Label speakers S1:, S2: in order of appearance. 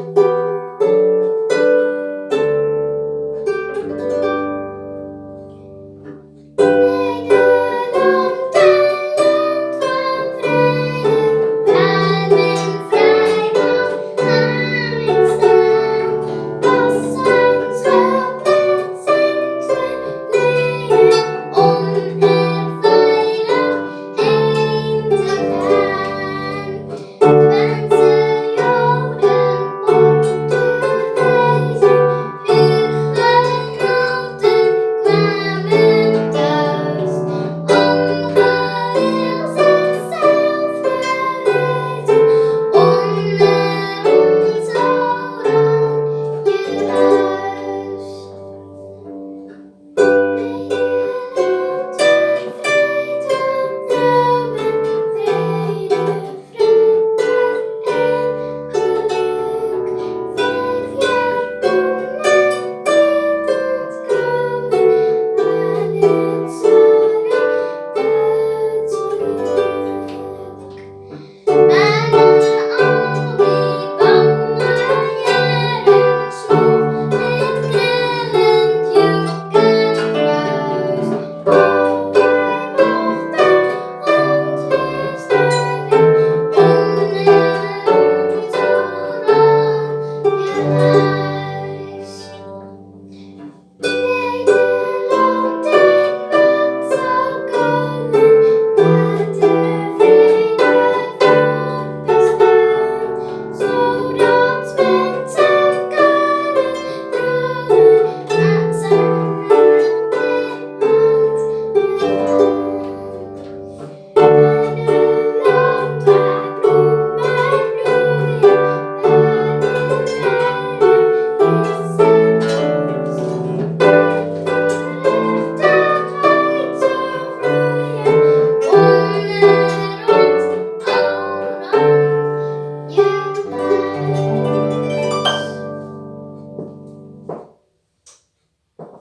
S1: Thank Música